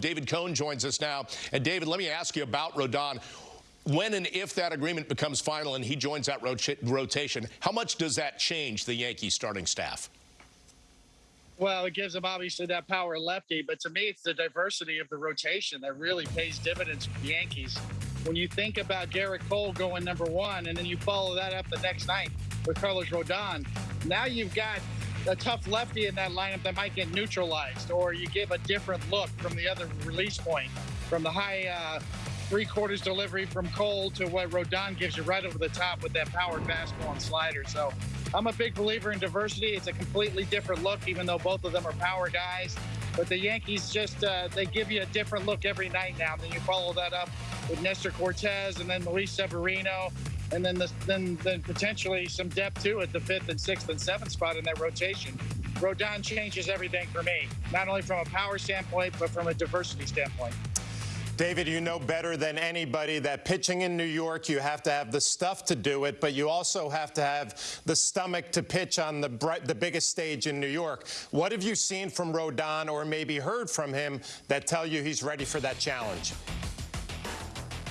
David Cone joins us now. And David, let me ask you about Rodon. When and if that agreement becomes final and he joins that rotation, how much does that change the Yankees starting staff? Well, it gives them obviously that power lefty, but to me, it's the diversity of the rotation that really pays dividends for the Yankees. When you think about Gerrit Cole going number one, and then you follow that up the next night with Carlos Rodon, now you've got a tough lefty in that lineup that might get neutralized, or you give a different look from the other release point, from the high uh, three quarters delivery from Cole to what Rodon gives you right over the top with that powered fastball and slider. So I'm a big believer in diversity. It's a completely different look, even though both of them are power guys. But the Yankees just, uh, they give you a different look every night now. Then you follow that up with Nestor Cortes and then Luis Severino and then the, then then potentially some depth too at the fifth and sixth and seventh spot in that rotation. Rodon changes everything for me, not only from a power standpoint, but from a diversity standpoint. David, you know better than anybody that pitching in New York, you have to have the stuff to do it, but you also have to have the stomach to pitch on the, the biggest stage in New York. What have you seen from Rodon or maybe heard from him that tell you he's ready for that challenge?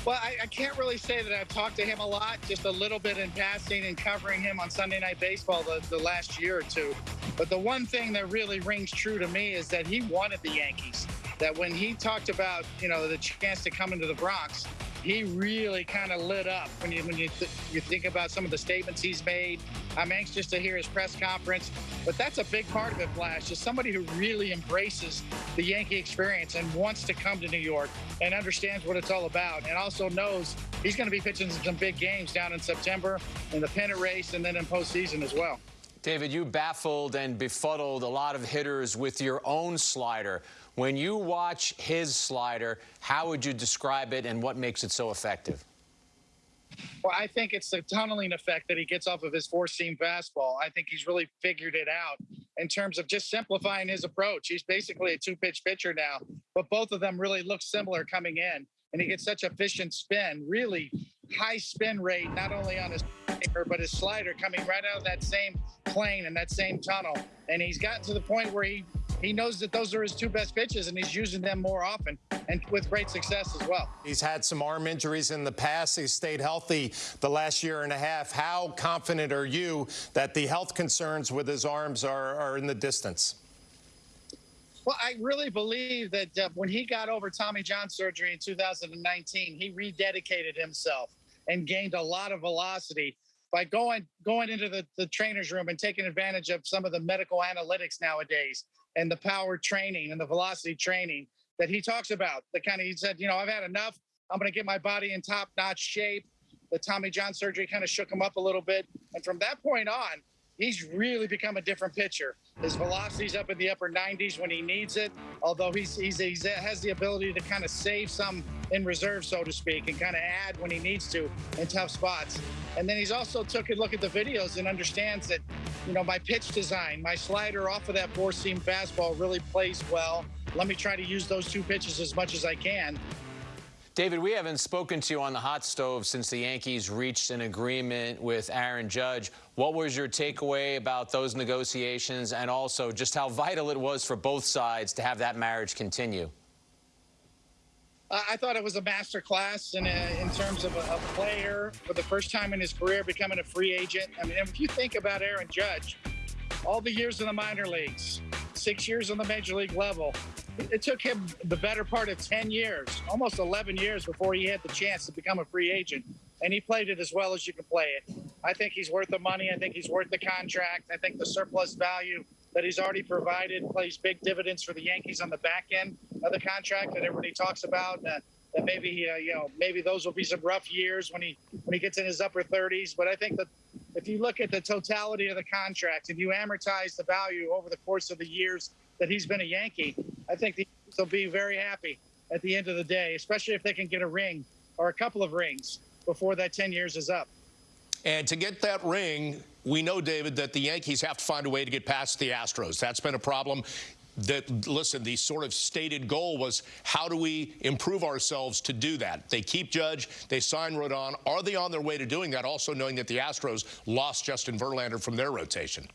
Well, I, I, can't really say that I've talked to him a lot, just a little bit in passing and covering him on Sunday Night Baseball the, the last year or two. But the one thing that really rings true to me is that he wanted the Yankees. That when he talked about, you know, the chance to come into the Bronx, he really kind of lit up when you when you th you think about some of the statements he's made. I'm anxious to hear his press conference, but that's a big part of it, Flash. Is somebody who really embraces the Yankee experience and wants to come to New York and understands what it's all about, and also knows he's going to be pitching some big games down in September in the pennant race and then in postseason as well. David, you baffled and befuddled a lot of hitters with your own slider. When you watch his slider, how would you describe it and what makes it so effective? Well, I think it's the tunneling effect that he gets off of his four seam fastball. I think he's really figured it out in terms of just simplifying his approach. He's basically a two pitch pitcher now, but both of them really look similar coming in. And he gets such efficient spin, really high spin rate, not only on his but his slider coming right out of that same plane and that same tunnel. And he's gotten to the point where he he knows that those are his two best pitches and he's using them more often and with great success as well. He's had some arm injuries in the past. He's stayed healthy the last year and a half. How confident are you that the health concerns with his arms are, are in the distance? Well, I really believe that uh, when he got over Tommy John surgery in 2019, he rededicated himself and gained a lot of velocity by going going into the, the trainer's room and taking advantage of some of the medical analytics nowadays and the power training and the velocity training that he talks about. The kind of he said, you know, I've had enough. I'm going to get my body in top notch shape. The Tommy John surgery kind of shook him up a little bit. And from that point on, he's really become a different pitcher. His velocity's up in the upper 90s when he needs it, although he's, he's, he's has the ability to kind of save some in reserve, so to speak, and kind of add when he needs to in tough spots. And then he's also took a look at the videos and understands that, you know, my pitch design, my slider off of that four-seam fastball really plays well. Let me try to use those two pitches as much as I can. David, we haven't spoken to you on the hot stove since the Yankees reached an agreement with Aaron Judge. What was your takeaway about those negotiations and also just how vital it was for both sides to have that marriage continue? I thought it was a master class in, a, in terms of a, a, player for the first time in his career becoming a free agent. I mean, if you think about Aaron Judge, all the years in the minor leagues, six years on the major league level, it took him the better part of 10 years, almost 11 years before he had the chance to become a free agent. And he played it as well as you can play it. I think he's worth the money. I think he's worth the contract. I think the surplus value that he's already provided plays big dividends for the Yankees on the back end the contract that everybody talks about. Uh, that maybe uh, you know maybe those will be some rough years when he when he gets in his upper 30s. But I think that if you look at the totality of the contract and you amortize the value over the course of the years that he's been a Yankee, I think the, they'll be very happy at the end of the day, especially if they can get a ring or a couple of rings before that 10 years is up. And to get that ring, we know, David, that the Yankees have to find a way to get past the Astros. That's been a problem. That listen, the sort of stated goal was how do we improve ourselves to do that? They keep Judge, they sign Rodon. Are they on their way to doing that? Also knowing that the Astros lost Justin Verlander from their rotation.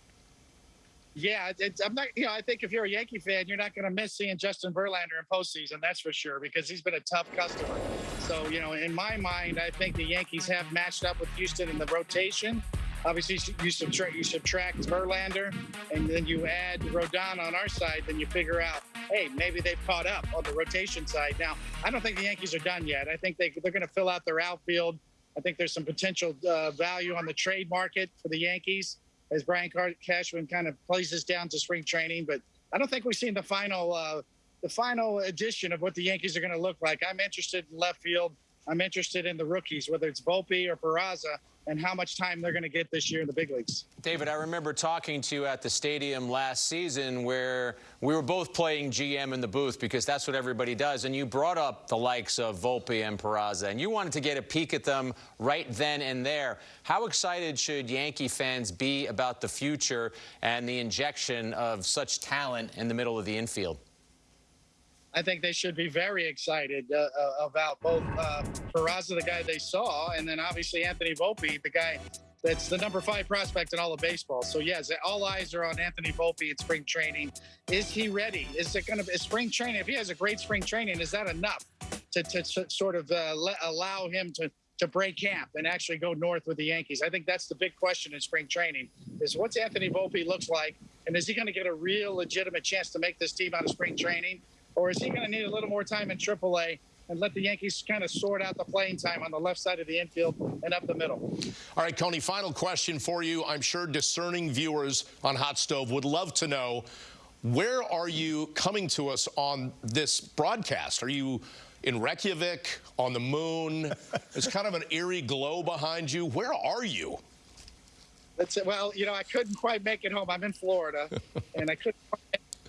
Yeah, I'm not. You know, I think if you're a Yankee fan, you're not going to miss seeing Justin Verlander in postseason. That's for sure because he's been a tough customer. So you know, in my mind, I think the Yankees have matched up with Houston in the rotation. Obviously, you subtract you subtract Verlander, and then you add Rodon on our side. Then you figure out, hey, maybe they've caught up on the rotation side. Now, I don't think the Yankees are done yet. I think they they're going to fill out their outfield. I think there's some potential uh, value on the trade market for the Yankees as Brian Cashman kind of plays this down to spring training. But I don't think we've seen the final uh, the final edition of what the Yankees are going to look like. I'm interested in left field. I'm interested in the rookies, whether it's Volpe or Peraza, and how much time they're going to get this year in the big leagues. David, I remember talking to you at the stadium last season where we were both playing GM in the booth because that's what everybody does. And you brought up the likes of Volpe and Peraza, and you wanted to get a peek at them right then and there. How excited should Yankee fans be about the future and the injection of such talent in the middle of the infield? I think they should be very excited uh, uh, about both uh, Peraza, the guy they saw, and then obviously Anthony Volpe, the guy that's the number five prospect in all of baseball. So yes, all eyes are on Anthony Volpe in spring training. Is he ready? Is it going to be spring training? If he has a great spring training, is that enough to, to, to sort of uh, let, allow him to to break camp and actually go north with the Yankees? I think that's the big question in spring training: is what's Anthony Volpe looks like, and is he going to get a real legitimate chance to make this team out of spring training? Or is he going to need a little more time in AAA and let the Yankees kind of sort out the playing time on the left side of the infield and up the middle? All right, Coney, final question for you. I'm sure discerning viewers on Hot Stove would love to know where are you coming to us on this broadcast? Are you in Reykjavik, on the moon? There's kind of an eerie glow behind you. Where are you? That's it. Well, you know, I couldn't quite make it home. I'm in Florida, and I couldn't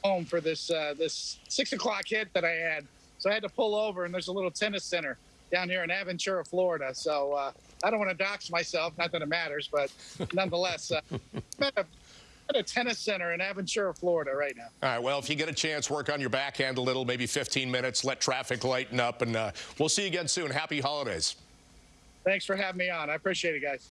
home for this uh, this six o'clock hit that I had. So I had to pull over, and there's a little tennis center down here in Aventura, Florida. So uh, I don't want to dox myself, not that it matters, but nonetheless, uh, I'm at a, at a tennis center in Aventura, Florida, right now. All right. Well, if you get a chance, work on your backhand a little, maybe 15 minutes. Let traffic lighten up, and uh, we'll see you again soon. Happy holidays. Thanks for having me on. I appreciate it, guys.